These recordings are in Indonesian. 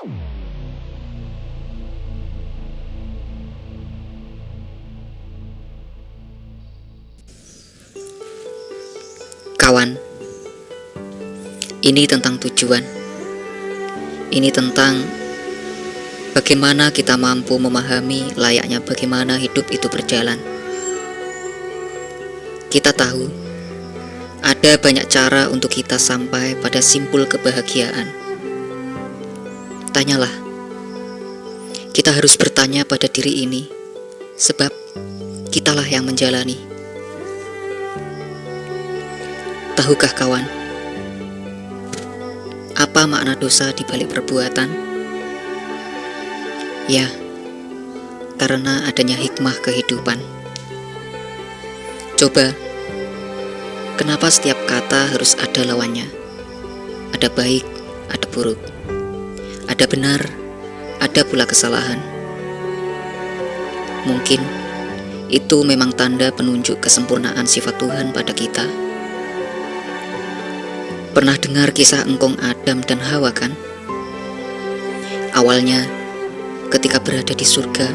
Kawan, ini tentang tujuan. Ini tentang bagaimana kita mampu memahami layaknya bagaimana hidup itu berjalan. Kita tahu ada banyak cara untuk kita sampai pada simpul kebahagiaan. Tanyalah, kita harus bertanya pada diri ini, sebab kitalah yang menjalani. Tahukah kawan, apa makna dosa di balik perbuatan? Ya, karena adanya hikmah kehidupan. Coba, kenapa setiap kata harus ada lawannya? Ada baik, ada buruk, ada benar, ada pula kesalahan. Mungkin itu memang tanda penunjuk kesempurnaan sifat Tuhan pada kita. Pernah dengar kisah engkong Adam dan Hawa kan? Awalnya, ketika berada di surga,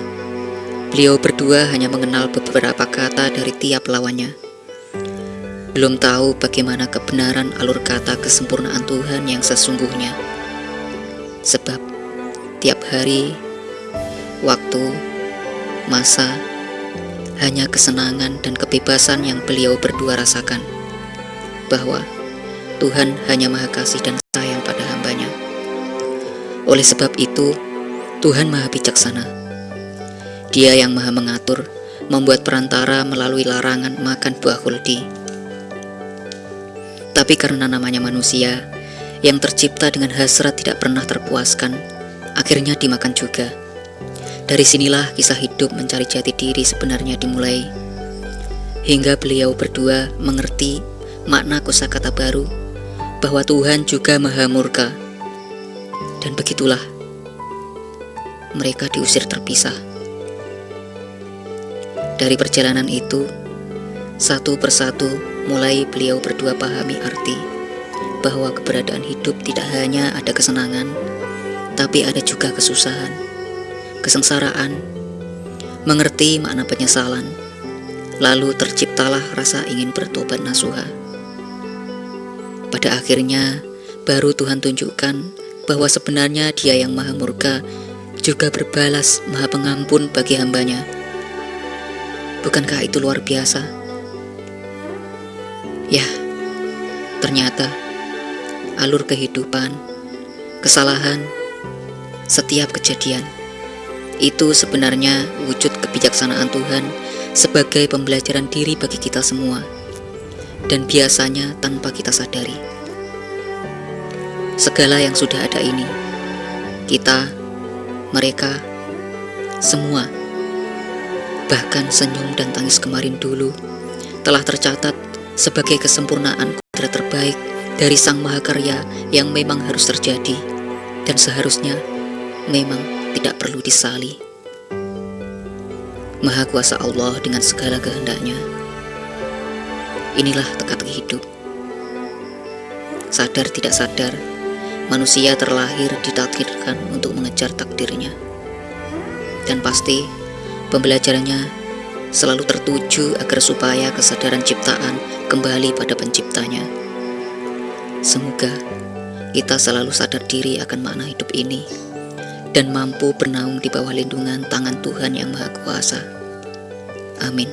beliau berdua hanya mengenal beberapa kata dari tiap lawannya. Belum tahu bagaimana kebenaran alur kata kesempurnaan Tuhan yang sesungguhnya. Sebab, tiap hari, waktu, masa, hanya kesenangan dan kebebasan yang beliau berdua rasakan. Bahwa Tuhan hanya maha kasih dan sayang pada hambanya. Oleh sebab itu, Tuhan maha bijaksana. Dia yang maha mengatur, membuat perantara melalui larangan makan buah kuldi. Tapi karena namanya manusia, yang tercipta dengan hasrat tidak pernah terpuaskan, akhirnya dimakan juga. Dari sinilah kisah hidup mencari jati diri sebenarnya dimulai. Hingga beliau berdua mengerti makna kosakata baru bahwa Tuhan juga maha murka. Dan begitulah, mereka diusir terpisah. Dari perjalanan itu, satu persatu mulai beliau berdua pahami arti bahwa keberadaan hidup tidak hanya ada kesenangan, tapi ada juga kesusahan, kesengsaraan, mengerti makna penyesalan, lalu terciptalah rasa ingin bertobat nasuha. Pada akhirnya, baru Tuhan tunjukkan bahwa sebenarnya dia yang maha murka juga berbalas maha pengampun bagi hambanya. Bukankah itu luar biasa? Ya, ternyata alur kehidupan, kesalahan, setiap kejadian itu sebenarnya wujud kebijaksanaan Tuhan sebagai pembelajaran diri bagi kita semua dan biasanya tanpa kita sadari. Segala yang sudah ada ini, kita, mereka, semua, bahkan senyum dan tangis kemarin dulu, telah tercatat sebagai kesempurnaan kodrat terbaik dari Sang Mahakarya yang memang harus terjadi dan seharusnya memang tidak perlu disali. Maha kuasa Allah dengan segala kehendaknya Inilah teka-teki hidup. Sadar tidak sadar, manusia terlahir ditakdirkan untuk mengejar takdirnya. Dan pasti pembelajarannya selalu tertuju agar supaya kesadaran ciptaan kembali pada penciptanya. Semoga kita selalu sadar diri akan makna hidup ini dan mampu bernaung di bawah lindungan tangan Tuhan Yang Maha Kuasa. Amin.